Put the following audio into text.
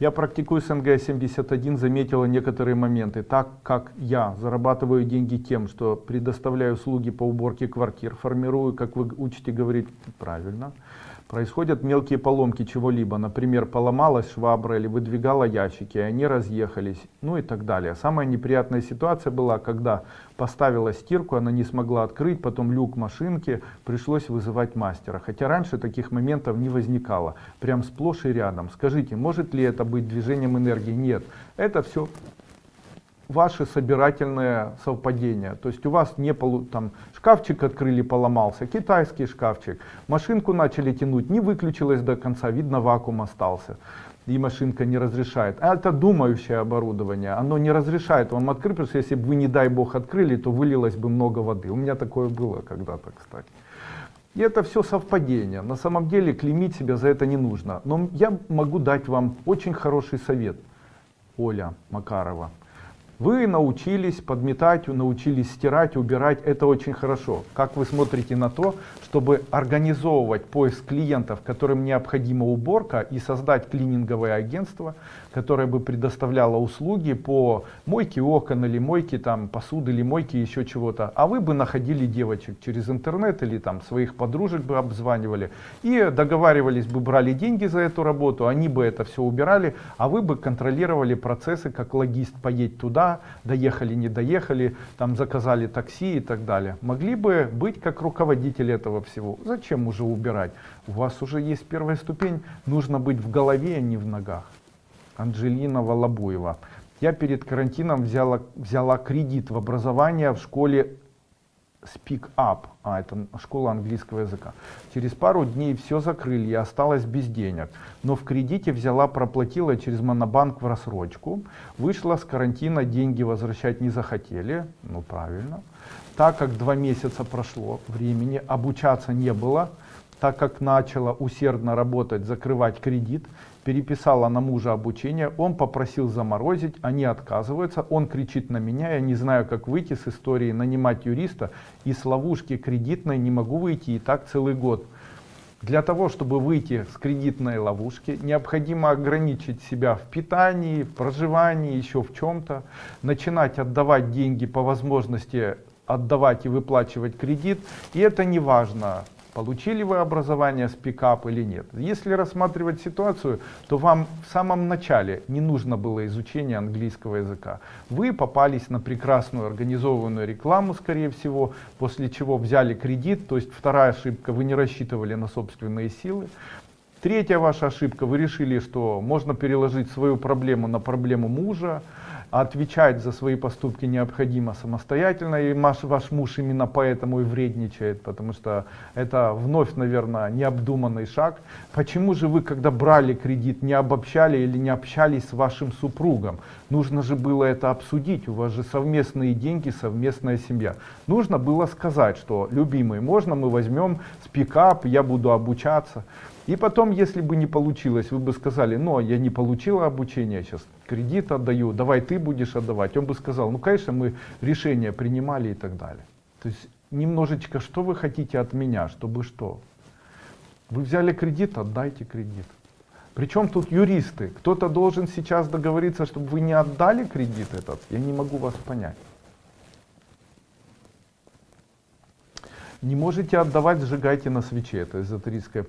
Я практикую СНГ-71, заметила некоторые моменты. Так как я зарабатываю деньги тем, что предоставляю услуги по уборке квартир, формирую, как вы учите говорить правильно, происходят мелкие поломки чего-либо, например, поломалась швабра или выдвигала ящики, и они разъехались, ну и так далее. Самая неприятная ситуация была, когда поставила стирку, она не смогла открыть, потом люк машинки, пришлось вызывать мастера. Хотя раньше таких моментов не возникало, прям сплошь и рядом. Скажите, может ли это быть движением энергии? Нет, это все ваши собирательные совпадения. То есть у вас не полу, там шкафчик открыли, поломался, китайский шкафчик, машинку начали тянуть, не выключилась до конца, видно вакуум остался. И машинка не разрешает. А это думающее оборудование, оно не разрешает вам открыть, потому что если бы вы, не дай бог, открыли, то вылилось бы много воды. У меня такое было когда-то, кстати. И это все совпадение. На самом деле клеймить себя за это не нужно. Но я могу дать вам очень хороший совет. Оля Макарова. Вы научились подметать, научились стирать, убирать, это очень хорошо. Как вы смотрите на то, чтобы организовывать поиск клиентов, которым необходима уборка и создать клининговое агентство, которое бы предоставляло услуги по мойке окон или мойке там, посуды или мойке еще чего-то. А вы бы находили девочек через интернет или там своих подружек бы обзванивали и договаривались бы, брали деньги за эту работу, они бы это все убирали, а вы бы контролировали процессы, как логист поедет туда, доехали, не доехали, там заказали такси и так далее. Могли бы быть как руководитель этого всего. Зачем уже убирать? У вас уже есть первая ступень, нужно быть в голове, а не в ногах. Анжелина Волобуева. Я перед карантином взяла, взяла кредит в образование в школе Speak Up, а это школа английского языка. Через пару дней все закрыли, я осталась без денег. Но в кредите взяла, проплатила через Монобанк в рассрочку. Вышла с карантина, деньги возвращать не захотели. Ну правильно. Так как два месяца прошло времени, обучаться не было, так как начала усердно работать, закрывать кредит, переписала на мужа обучение, он попросил заморозить, они отказываются, он кричит на меня, я не знаю, как выйти с истории, нанимать юриста, и с ловушки кредитной не могу выйти и так целый год. Для того, чтобы выйти с кредитной ловушки, необходимо ограничить себя в питании, в проживании, еще в чем-то, начинать отдавать деньги по возможности отдавать и выплачивать кредит. И это не важно, получили вы образование с пикап или нет. Если рассматривать ситуацию, то вам в самом начале не нужно было изучение английского языка. Вы попались на прекрасную организованную рекламу, скорее всего, после чего взяли кредит, то есть вторая ошибка, вы не рассчитывали на собственные силы. Третья ваша ошибка, вы решили, что можно переложить свою проблему на проблему мужа, отвечать за свои поступки необходимо самостоятельно, и ваш, ваш муж именно поэтому и вредничает, потому что это вновь, наверное, необдуманный шаг. Почему же вы, когда брали кредит, не обобщали или не общались с вашим супругом? Нужно же было это обсудить, у вас же совместные деньги, совместная семья. Нужно было сказать, что, любимый, можно мы возьмем спикап, я буду обучаться. И потом, если бы не получилось, вы бы сказали, ну, я не получила обучение, сейчас кредит отдаю, давай ты будешь отдавать. Он бы сказал, ну, конечно, мы решения принимали и так далее. То есть, немножечко, что вы хотите от меня, чтобы что? Вы взяли кредит, отдайте кредит. Причем тут юристы. Кто-то должен сейчас договориться, чтобы вы не отдали кредит этот. Я не могу вас понять. Не можете отдавать, сжигайте на свече. Это эзотерическая практика.